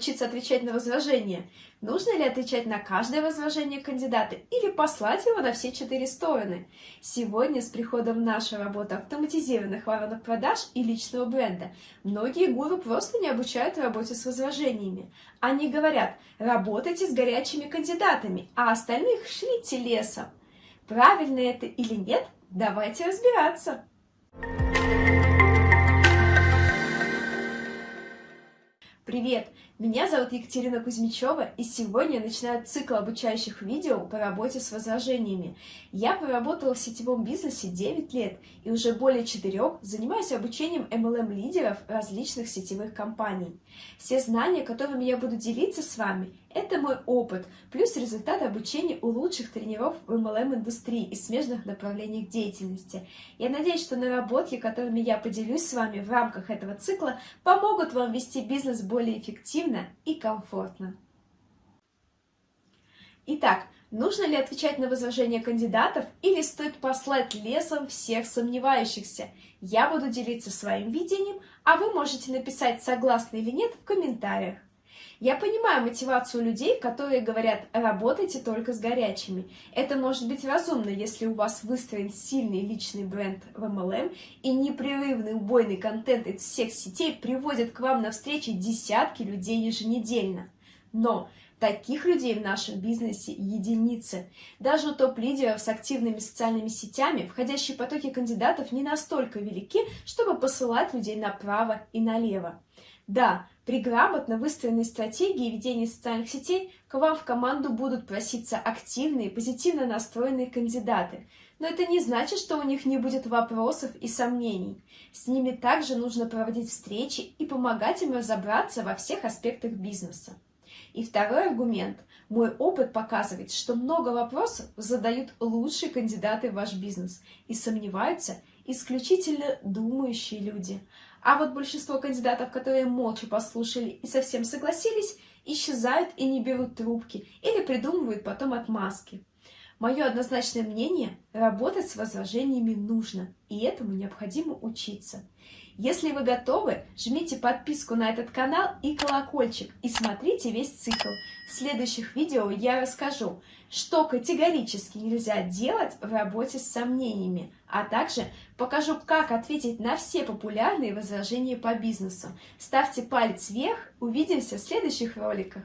научиться отвечать на возражения? Нужно ли отвечать на каждое возражение кандидата или послать его на все четыре стороны? Сегодня с приходом в нашу работу автоматизированных воронок продаж и личного бренда многие гуру просто не обучают работе с возражениями. Они говорят, работайте с горячими кандидатами, а остальных шлите лесом. Правильно это или нет? Давайте разбираться. Привет! Меня зовут Екатерина Кузьмичева, и сегодня я начинаю цикл обучающих видео по работе с возражениями. Я проработала в сетевом бизнесе 9 лет, и уже более 4 занимаюсь обучением MLM-лидеров различных сетевых компаний. Все знания, которыми я буду делиться с вами, это мой опыт, плюс результаты обучения у лучших тренеров в MLM-индустрии и смежных направлениях деятельности. Я надеюсь, что наработки, которыми я поделюсь с вами в рамках этого цикла, помогут вам вести бизнес более эффективно и комфортно. Итак, нужно ли отвечать на возражения кандидатов или стоит послать лесом всех сомневающихся? Я буду делиться своим видением, а вы можете написать согласны или нет в комментариях. Я понимаю мотивацию людей, которые говорят, работайте только с горячими. Это может быть разумно, если у вас выстроен сильный личный бренд в MLM и непрерывный убойный контент из всех сетей приводит к вам на встречи десятки людей еженедельно. Но Таких людей в нашем бизнесе единицы. Даже у топ-лидеров с активными социальными сетями входящие потоки кандидатов не настолько велики, чтобы посылать людей направо и налево. Да, при грамотно выстроенной стратегии ведения социальных сетей к вам в команду будут проситься активные, позитивно настроенные кандидаты. Но это не значит, что у них не будет вопросов и сомнений. С ними также нужно проводить встречи и помогать им разобраться во всех аспектах бизнеса. И второй аргумент. Мой опыт показывает, что много вопросов задают лучшие кандидаты в ваш бизнес и сомневаются исключительно думающие люди. А вот большинство кандидатов, которые молча послушали и совсем согласились, исчезают и не берут трубки или придумывают потом отмазки. Мое однозначное мнение – работать с возражениями нужно, и этому необходимо учиться. Если вы готовы, жмите подписку на этот канал и колокольчик, и смотрите весь цикл. В следующих видео я расскажу, что категорически нельзя делать в работе с сомнениями, а также покажу, как ответить на все популярные возражения по бизнесу. Ставьте палец вверх, увидимся в следующих роликах.